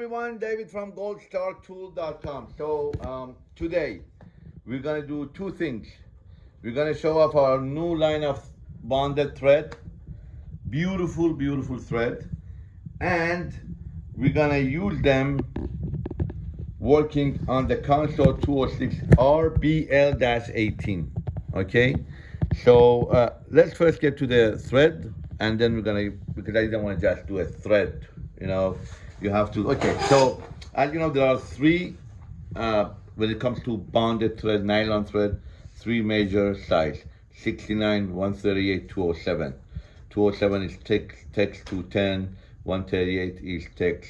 everyone, David from goldstartool.com. So um, today we're gonna do two things. We're gonna show off our new line of bonded thread, beautiful, beautiful thread, and we're gonna use them working on the Consew 206 RBL-18. Okay, so uh, let's first get to the thread, and then we're gonna because I don't want to just do a thread. You know, you have to. Okay, so as you know, there are three uh, when it comes to bonded thread, nylon thread, three major size: 69, 138, 207. 207 is tex, tex 210, 138 is tex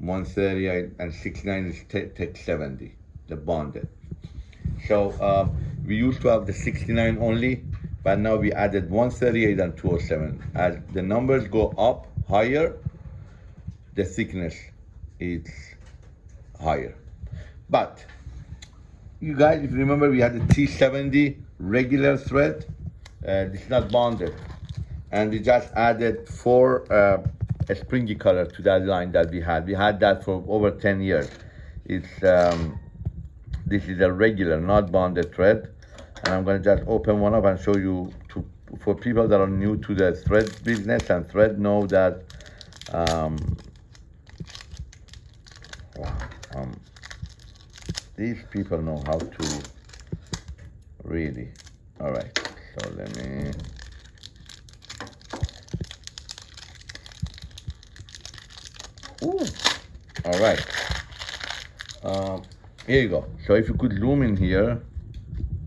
138 and 69 is tex 70, the bonded. So um, we used to have the 69 only, but now we added 138 and 207. As the numbers go up higher, the thickness is higher. But you guys, if you remember, we had the T70 regular thread. Uh, is not bonded. And we just added four uh, springy color to that line that we had. We had that for over 10 years. It's um, this is a regular, not bonded thread. And I'm gonna just open one up and show you to, for people that are new to the thread business and thread know that um, um, these people know how to really. All right, so let me. Ooh, all right. Um, here you go. So if you could zoom in here,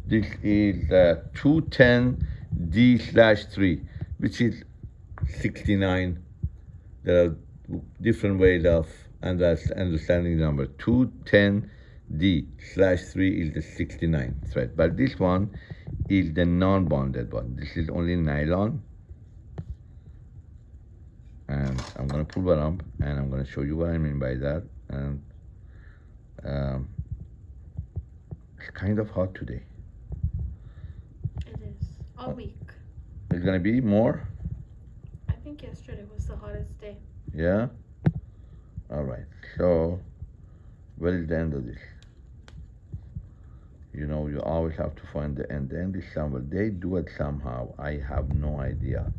this is uh, 210D slash 3, which is 69. There are different ways of understanding number. 210D slash 3 is the 69 thread, but this one is the non-bonded one. This is only nylon. And I'm gonna pull one up and I'm gonna show you what I mean by that. And um, it's kind of hot today. It is. All week. It's gonna be more? I think yesterday was the hottest day. Yeah? All right, so where is the end of this? You know, you always have to find the end. The end is somewhere. They do it somehow. I have no idea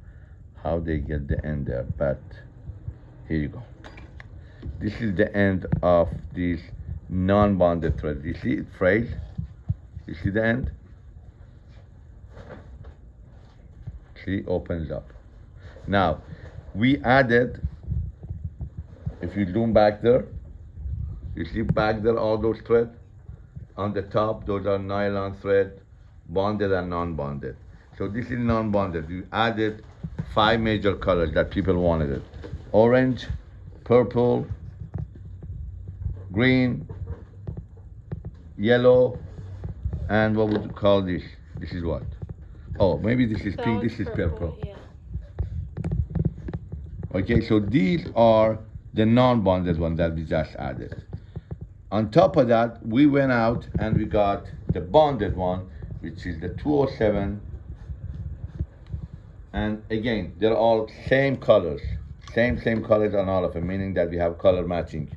how they get the end there, but here you go. This is the end of this non-bonded thread. You see it frayed? You see the end? See, opens up. Now, we added if you zoom back there, you see back there all those threads? On the top, those are nylon thread, bonded and non-bonded. So this is non-bonded. You added five major colors that people wanted it. Orange, purple, green, yellow, and what would you call this? This is what? Oh, maybe this is pink, this is purple. Okay, so these are the non-bonded one that we just added. On top of that, we went out and we got the bonded one, which is the 207. And again, they're all same colors, same, same colors on all of them, meaning that we have color matching.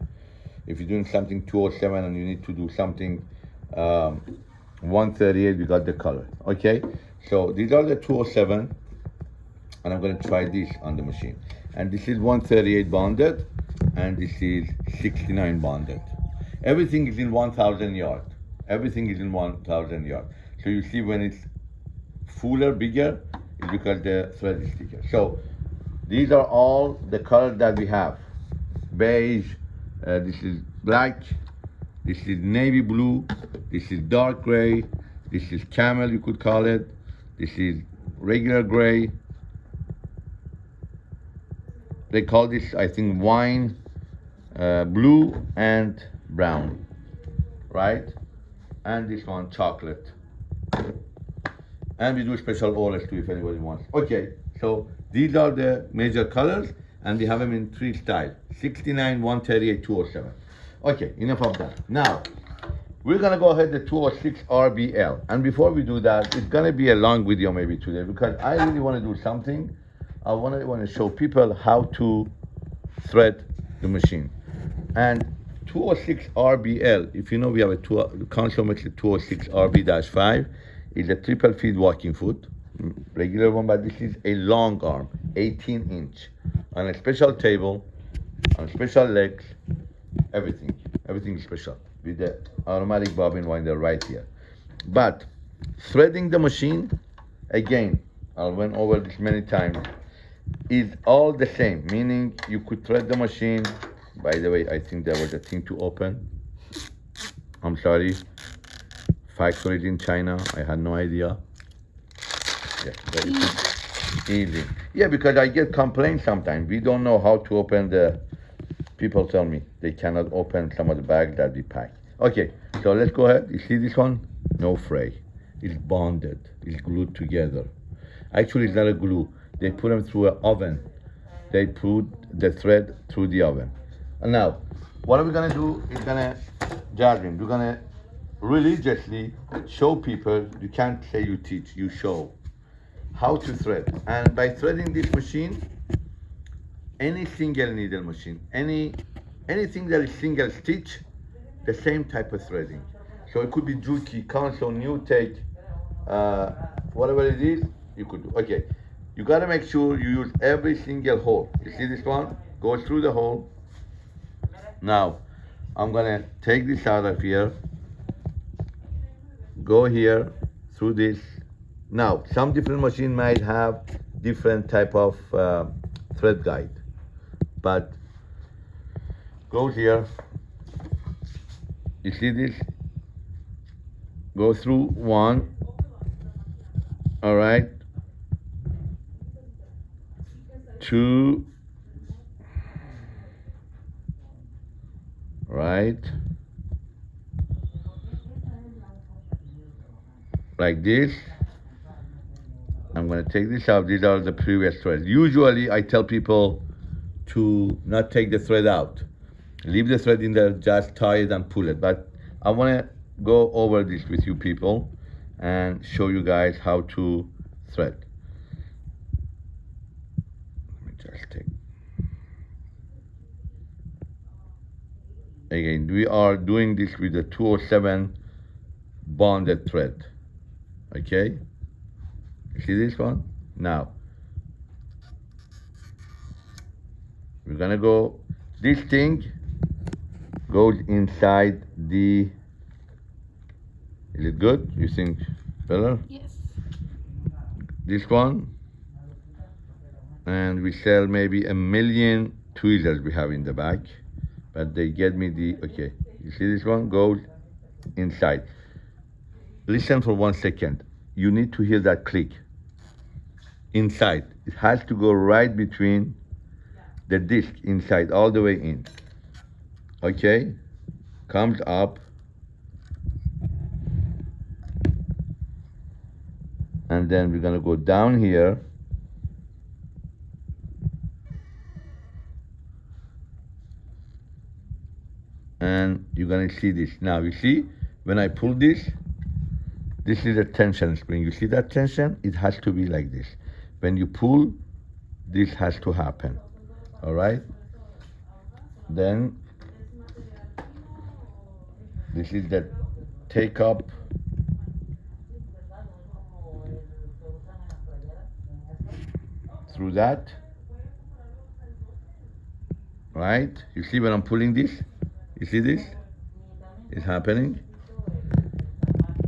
If you're doing something 207 and you need to do something um, 138, we got the color, okay? So these are the 207, and I'm gonna try this on the machine. And this is 138 bonded, and this is 69 bonded. Everything is in 1,000 yard. Everything is in 1,000 yard. So you see when it's fuller, bigger, it's because the thread is thicker. So these are all the colors that we have. Beige, uh, this is black, this is navy blue, this is dark gray, this is camel, you could call it, this is regular gray, they call this, I think, wine, uh, blue and brown, right? And this one, chocolate. And we do special orders too if anybody wants. Okay, so these are the major colors and we have them in three styles, 69, 138, 207. Okay, enough of that. Now, we're gonna go ahead the 206 RBL. And before we do that, it's gonna be a long video maybe today because I really wanna do something. I wanna, wanna show people how to thread the machine. And 206 RBL, if you know we have a makes 206 RB-5, is a triple feed walking foot, mm, regular one, but this is a long arm, 18 inch, on a special table, on special legs, everything, everything is special with the automatic bobbin winder right here. But threading the machine, again, I went over this many times, is all the same, meaning you could thread the machine. By the way, I think there was a thing to open. I'm sorry. Factories in China, I had no idea. Yeah, easy. easy. Yeah, because I get complaints sometimes. We don't know how to open the. People tell me they cannot open some of the bags that we pack. Okay, so let's go ahead. You see this one? No fray. It's bonded. It's glued together. Actually, it's not a glue. They put them through an oven. They put the thread through the oven. And now, what are we gonna do? Is gonna, Jasmine, we're gonna religiously show people. You can't say you teach. You show how to thread. And by threading this machine, any single needle machine, any anything that is single stitch, the same type of threading. So it could be Juki, Consew, New Take, uh, whatever it is, you could do. Okay, you gotta make sure you use every single hole. You see this one? Goes through the hole. Now, I'm gonna take this out of here, go here, through this. Now, some different machine might have different type of uh, thread guide, but goes here. You see this? Go through one. All right. Two. Right. Like this. I'm gonna take this out. These are the previous threads. Usually I tell people to not take the thread out. Leave the thread in there, just tie it and pull it. But I wanna go over this with you people and show you guys how to thread. Let me just take. Again, we are doing this with the 207 bonded thread. Okay? See this one? Now, we're gonna go, this thing goes inside the, is it good? You think better? Yes. This one, and we sell maybe a million tweezers we have in the back, but they get me the, okay, you see this one goes inside. Listen for one second. You need to hear that click inside. It has to go right between the disc inside, all the way in. Okay? Comes up. And then we're gonna go down here. And you're gonna see this. Now you see, when I pull this, this is a tension spring. You see that tension? It has to be like this. When you pull, this has to happen. All right? Then, this is the take up. Through that. Right? You see when I'm pulling this? You see this? It's happening.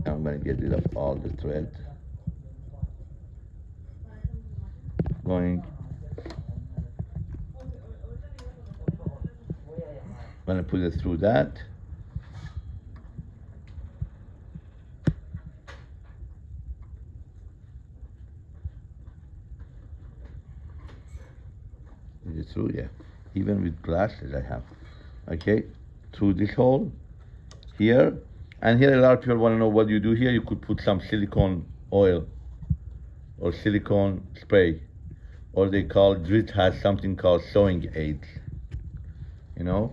I'm gonna get rid of all the thread. Going. I'm Gonna put it through that. Is it through? Yeah. Even with glasses I have. Okay. Through this hole here and here a lot of people want to know what you do here. You could put some silicone oil or silicone spray. Or they call, Dritz has something called sewing aids. You know?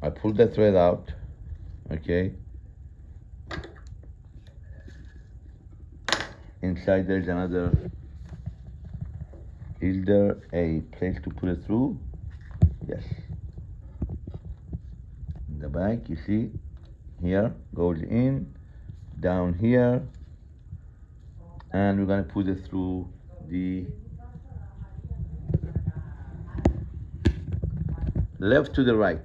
I pull the thread out, okay? Inside there's another, is there a place to put it through? Yes. The back, you see, here goes in, down here, and we're gonna put it through the left to the right.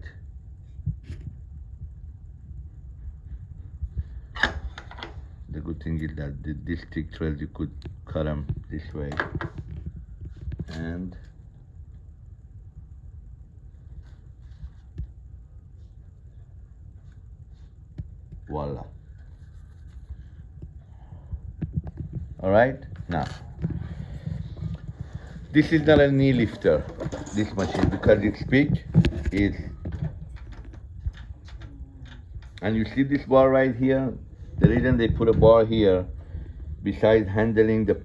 The good thing is that the, thick threads you could cut them this way, and voila. All right, now this is not a knee lifter, this machine, because it's big, is and you see this bar right here? The reason they put a bar here, besides handling the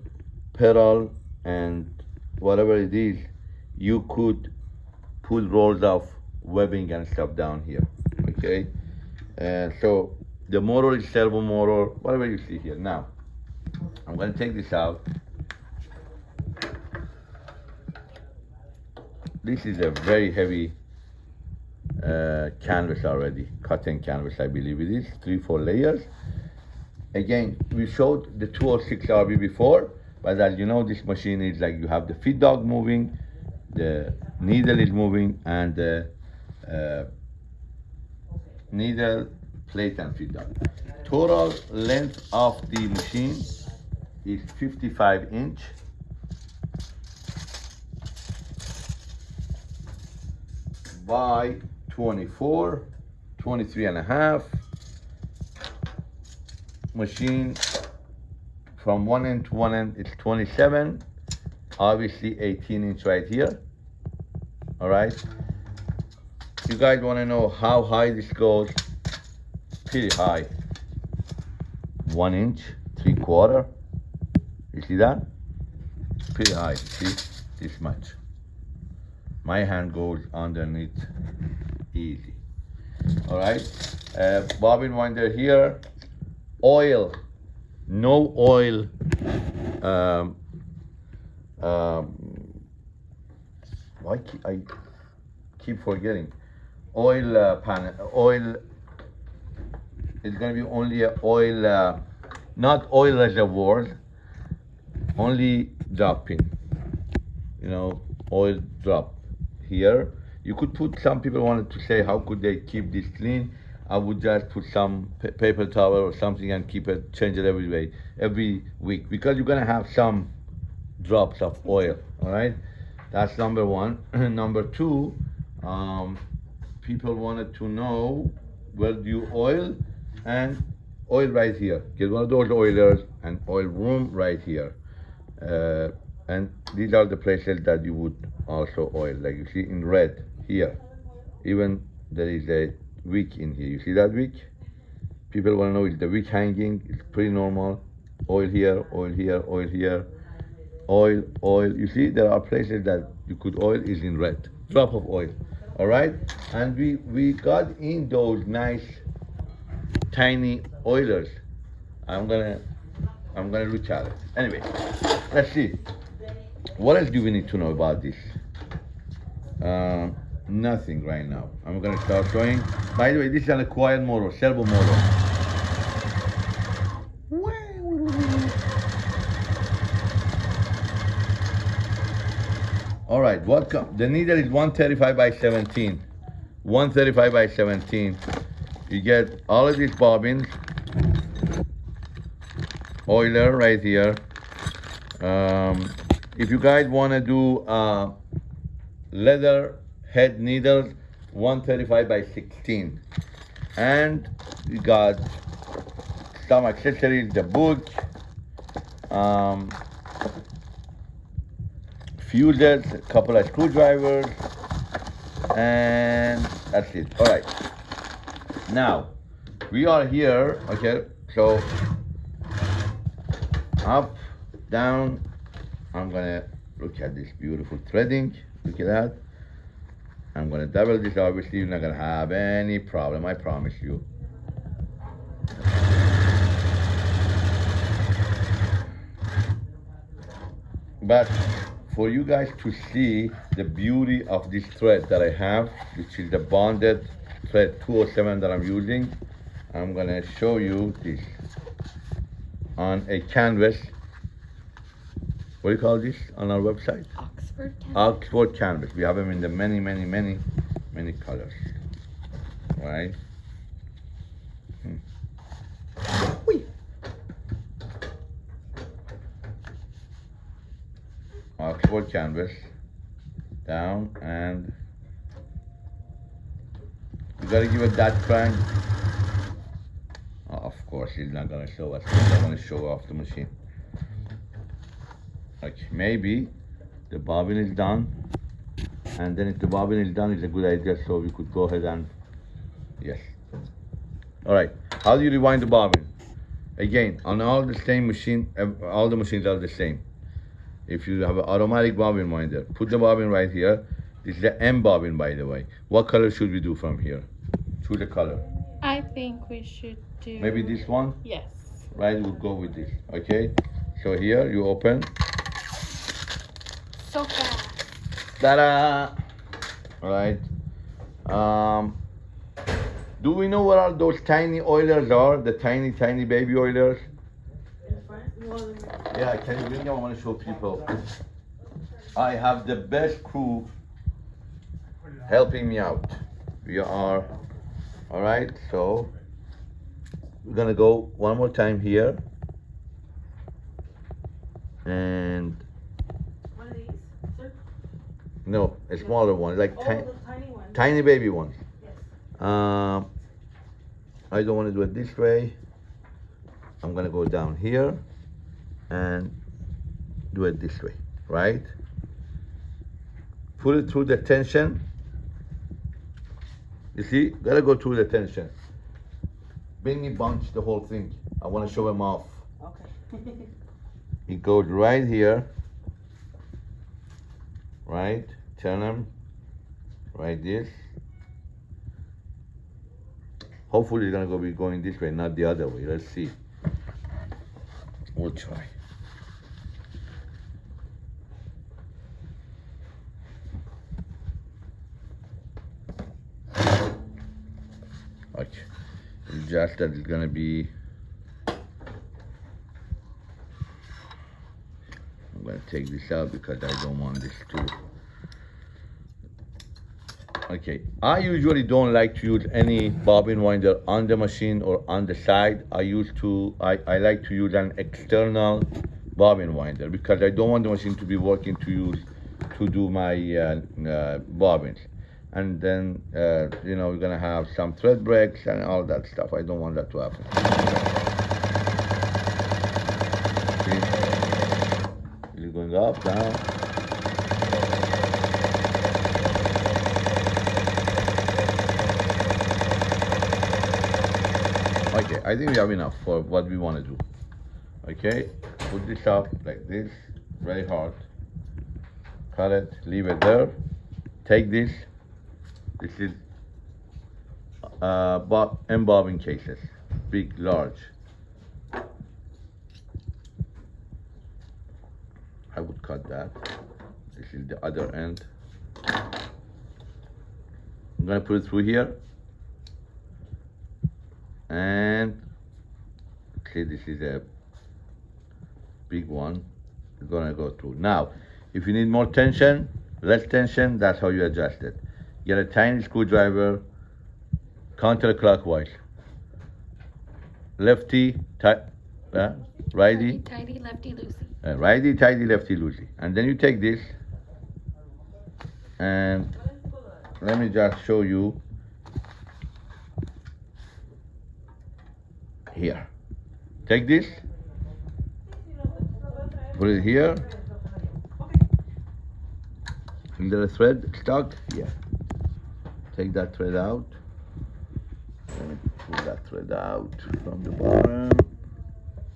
pedal and whatever it is, you could put rolls of webbing and stuff down here, okay? Uh, so the motor is servo motor, whatever you see here. Now, I'm gonna take this out. This is a very heavy uh, canvas already, cotton canvas, I believe it is, three, four layers. Again, we showed the 206 RB before, but as you know, this machine is like you have the feed dog moving, the needle is moving, and the uh, needle, plate, and feed dog. Total length of the machine is 55 inch. by 24, 23 and a half. Machine from one end to one end it's 27. Obviously 18 inch right here. All right. You guys want to know how high this goes? Pretty high. One inch, three quarter. You see that? Pretty high. See this much my hand goes underneath easy all right uh, bobbin winder here oil no oil um, um, why keep, I keep forgetting oil uh, panel oil it's gonna be only a oil uh, not oil reservoirs only dropping you know oil drop here. You could put, some people wanted to say, how could they keep this clean? I would just put some paper towel or something and keep it, change it every way, every week, because you're gonna have some drops of oil, all right? That's number one. number two, um, people wanted to know where do you oil and oil right here. Get one of those oilers and oil room right here. Uh, and these are the places that you would also oil. Like you see in red here. Even there is a wick in here. You see that wick? People want to know is the wick hanging? It's pretty normal. Oil here oil here oil here. Oil oil. You see there are places that you could oil is in red. Drop of oil. All right? And we we got in those nice tiny oilers i'm gonna i'm gonna at it anyway let's see what else do we need to know about this uh, nothing right now. I'm gonna start showing. By the way, this is an acquired motor, servo motor. All right, what? The needle is 135 by 17. 135 by 17. You get all of these bobbins. Oiler right here. Um, if you guys want to do uh, leather head needles 135 by 16 and you got some accessories the book um, fuses a couple of screwdrivers and that's it all right now we are here okay so up down i'm gonna look at this beautiful threading Look at that. I'm gonna double this, obviously you're not gonna have any problem, I promise you. But for you guys to see the beauty of this thread that I have, which is the bonded thread 207 that I'm using, I'm gonna show you this on a canvas. What do you call this on our website? Oxford. Canvas. Oxford canvas. We have them in the many, many, many, many colors. Right? Hmm. Oxford canvas. Down and you gotta give it that crank. Oh, of course, he's not gonna show us. I want to show off the machine. Okay, maybe the bobbin is done and then if the bobbin is done it's a good idea so we could go ahead and yes all right how do you rewind the bobbin again on all the same machine all the machines are the same if you have an automatic bobbin winder put the bobbin right here this is the M bobbin by the way what color should we do from here choose a color I think we should do. maybe this one Yes. right we'll go with this okay so here you open So fast. Ta-da! All right. Um, do we know what are those tiny oilers are? The tiny, tiny baby oilers? Yeah, can you bring them? I want to show people. I have the best crew helping me out. We are, all right, so we're gonna go one more time here. And One of these, sir? no, a smaller one, like Oh, tiny. tiny baby ones. Yes. Um, I don't want to do it this way. I'm gonna go down here and do it this way, right? Put it through the tension. You see, gotta go through the tension. Bring me bunch the whole thing. I want to show him off. Okay. It goes right here, right? Turn him. right this. Hopefully it's gonna go be going this way, not the other way. Let's see. We'll try. It's just that it's gonna be I'm gonna take this out because I don't want this to. Okay, I usually don't like to use any bobbin winder on the machine or on the side. I use to, I, I like to use an external bobbin winder because I don't want the machine to be working to use, to do my uh, uh, bobbins. And then, uh, you know, we're gonna have some thread breaks and all that stuff. I don't want that to happen. See? Is it going up, down? Okay, I think we have enough for what we want to do. Okay, put this up like this, very hard. Cut it, leave it there. Take this. This is uh, bob, M bobbin cases, big, large. I would cut that. This is the other end. I'm gonna put it through here. And see, this is a big one. It's gonna go through. Now, if you need more tension, less tension, that's how you adjust it. Get a tiny screwdriver, counterclockwise. Lefty, ti- uh, righty, Tidy, lefty, loosey. uh, righty, tighty, lefty, loosey. And then you take this and let me just show you here. Take this, put it here. Is there a thread stuck? Yeah. Take that thread out. Pull that thread out from the bottom.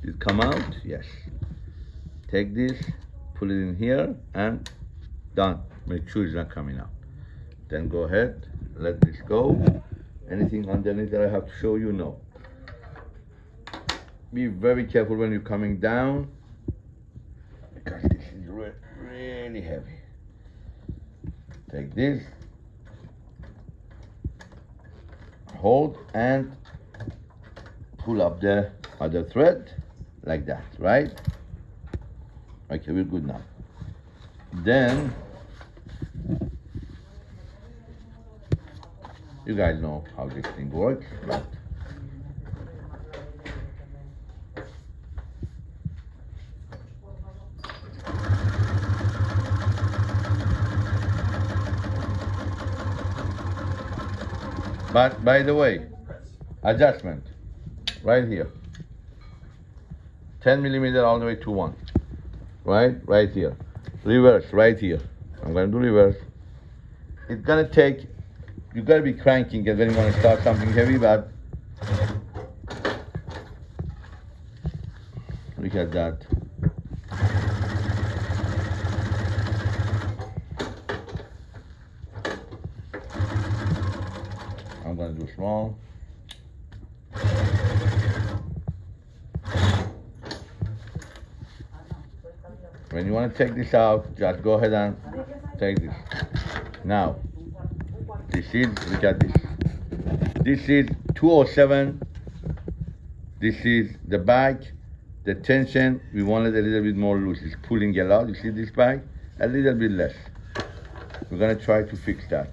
Did it come out? Yes. Take this, put it in here, and done. Make sure it's not coming out. Then go ahead, let this go. Anything underneath that I have to show you? No. Be very careful when you're coming down because this is re- really really heavy. Take this, hold and pull up the other thread like that, right? Okay, we're good now. Then you guys know how this thing works, but But by the way, adjustment right here. 10 millimeter all the way to one. Right? Right here. Reverse right here. I'm gonna do reverse. It's gonna take you gotta be cranking it when you wanna start something heavy, but look at that. Small. When you want to take this out, just go ahead and take this. Now, this is, look at this. This is 207. This is the bag. The tension, we want it a little bit more loose. It's pulling a lot. You see this bag? A little bit less. We're gonna try to fix that.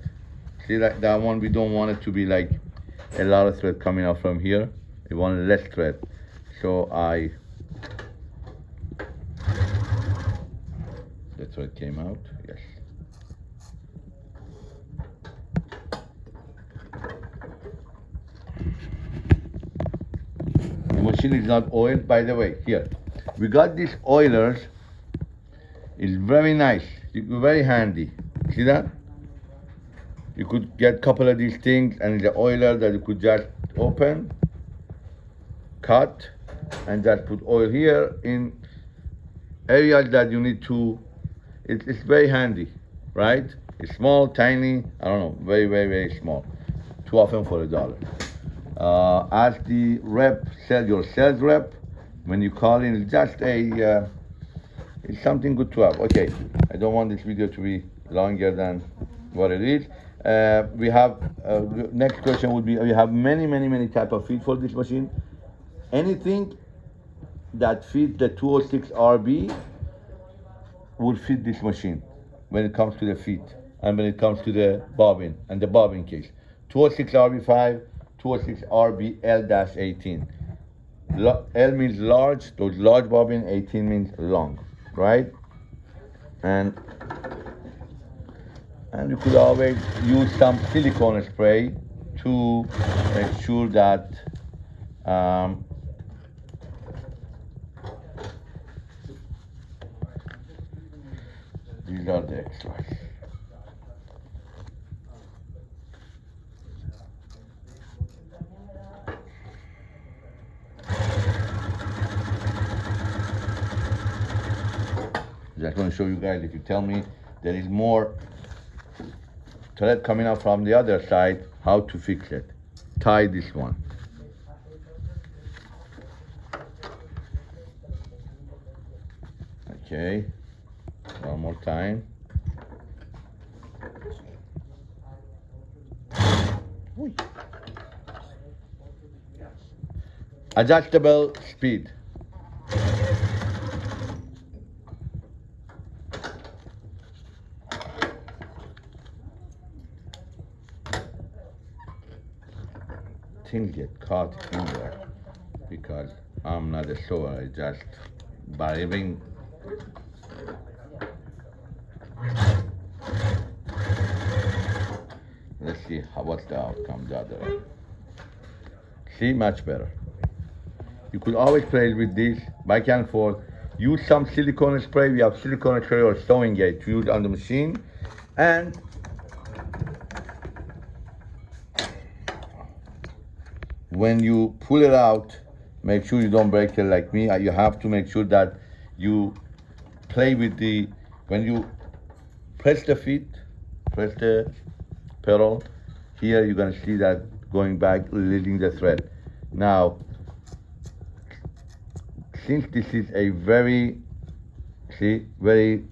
See that, that one, we don't want it to be like a lot of thread coming out from here. Want less thread. So I, the thread came out, yes. The machine is not oiled, by the way, here. We got these oilers, it's very nice, very handy. See that? You could get a couple of these things and the oiler that you could just open cut and just put oil here in areas that you need to it, it's very handy right? It's small tiny i don't know very very very small too often for a dollar. Uh, as the rep sell your sales rep. When you call in it's just a uh, it's something good to have. Okay i don't want this video to be longer than what it is uh, we have uh, next question would be we have many many many type of feet for this machine. Anything that fits the 206 rb would fit this machine when it comes to the feet and when it comes to the bobbin and the bobbin case 206 rb5 206 rb l-18 l means large those large bobbin 18 means long right? And and you could always use some silicone spray to make sure that um, these are the extras. Just want to show you guys if you tell me there is more thread coming out from the other side, how to fix it. Tie this one. Okay, one more time. Adjustable speed. Things get caught in there because I'm not a sewer. I just even let's see how what's the outcome the other way. See much better. You could always play with this back and forth. Use some silicone spray. We have silicone spray or sewing gate to use on the machine, and when you pull it out, make sure you don't break it like me. You have to make sure that you play with the, when you press the feet, press the pedal, here you're gonna see that going back, leading the thread. Now, since this is a very, see, very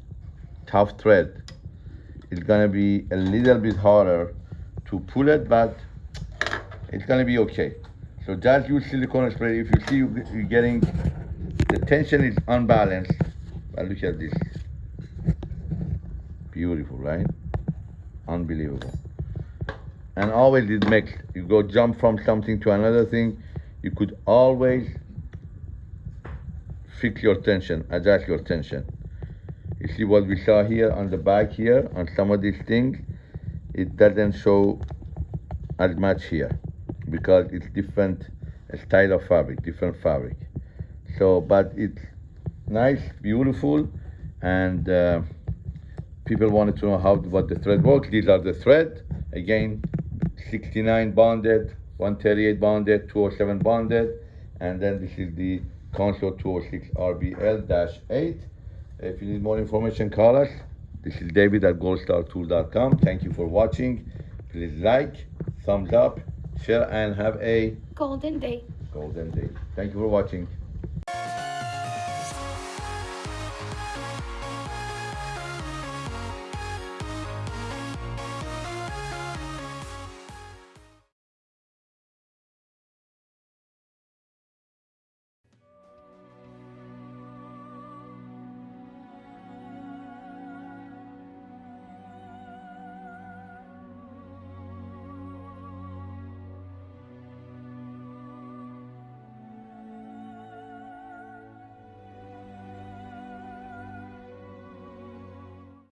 tough thread. It's gonna be a little bit harder to pull it, but it's gonna be okay. So just use silicone spray. If you see you- you're getting the tension is unbalanced, but look at this. Beautiful, right? Unbelievable. And always it makes you go jump from something to another thing. You could always fix your tension, adjust your tension. You see what we saw here on the back here on some of these things, it doesn't show as much here because it's different style of fabric, different fabric. So, but it's nice, beautiful, and uh, people wanted to know how what the thread works. These are the thread. Again, 69 bonded, 138 bonded, 207 bonded, and then this is the Consew 206 RBL-8. If you need more information, call us. This is David at goldstartool.com. Thank you for watching. Please like, thumbs up, share, and have a Golden day. golden day. Thank you for watching.